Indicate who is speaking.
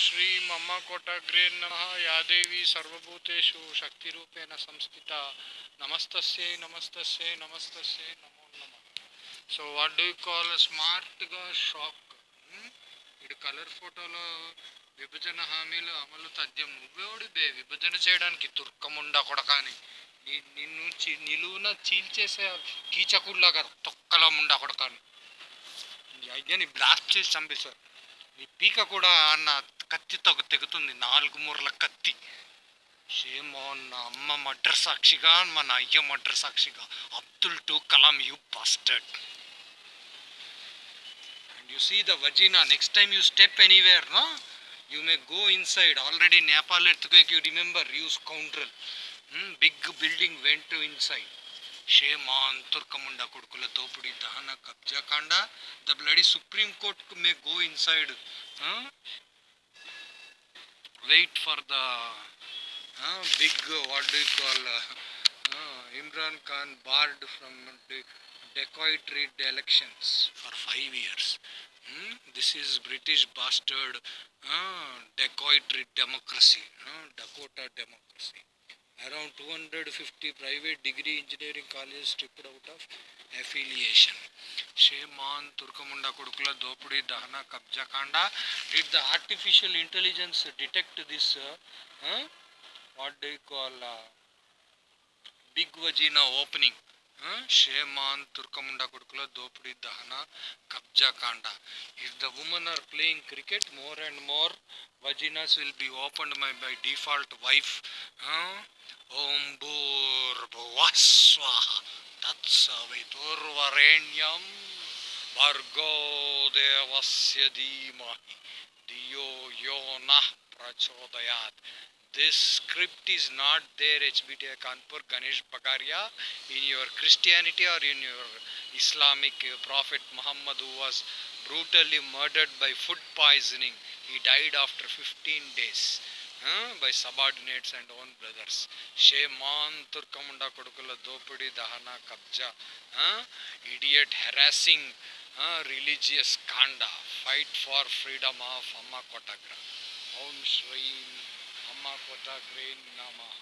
Speaker 1: శ్రీ మమ్మ కోటగ్రే నమ యాదేవి సర్వభూతేషు శక్తిరూపేణ సంస్థిత. నమస్తస్యై నమస్తస్యై నమస్తస్యై నమో నమ. సో వాట్ డూ కాల్ స్మార్ట్గా షాక్ ఇటు కలర్ ఫోటోలో విభజన హామీలు అమలు తథ్యం. నువ్వేవుడిదే విభజన చేయడానికి తుర్కముండా కొడకాని. నిన్ను చీ నిలువున చీల్చేసే కీచకుళ్ళగా తొక్కల ముండా కొడకాని. అయ్యని బ్లాస్ట్ చేసి చంపేశారు. నీ పీక కూడా అన్న కత్తి తగు తెగుతుంది నాలుగు మూరల కత్తి. షేమో నా అమ్మ మడ్ర సాక్షిగా మన అయ్య మడ్ర సాక్షిగా. Abdul to Kalam you bastard and you see the vagina next time you step anywhere నా you may go inside already Nepal earthquake you remember use scoundrel big building went inside shame on తుర్కముండ కొడుకుల తోపుడి దహన కబ్జా కాండ the bloody supreme court may go inside wait for the uh, big, what do you call, uh, Imran Khan barred from the trade elections for five years. Hmm? This is British bastard uh, trade democracy, uh, Dakota democracy. Around 250 private degree engineering colleges stripped out of affiliation. Sheman Turkamunda Kudukula Dopudi Dahana Kabja Kanda. Did the artificial intelligence detect this? Uh, huh? What do you call uh, big vagina opening? Huh? Sheman Turkamunda Kudukula Dopudi Dahana Kabja Kanda. If the women are playing cricket, more and more vaginas will be opened by, by default wife. Huh? ఓం భూర్భువస్వ తత్సవితుర్వరేణ్యం भर्गो देवस्य धीमहि धियो यो न प्रचोदयात् this script is not there HBTI Kanpur Ganesh Bagaria in your Christianity or in your Islamic prophet Muhammad who was brutally murdered by food poisoning he died after 15 days huh? by subordinates and own brothers shame on Turkamunda Kodukula Dopudi Dahana Kabja huh? idiot harassing religious ಕಾಂಡ fight for freedom of ಅಮ್ಮ ಕೊಟಗ್ರ ಓಂ ಶ್ರೀಂ ಅಮ್ಮ ಕೊಟಗ್ರೇನ್ ನಮಃ.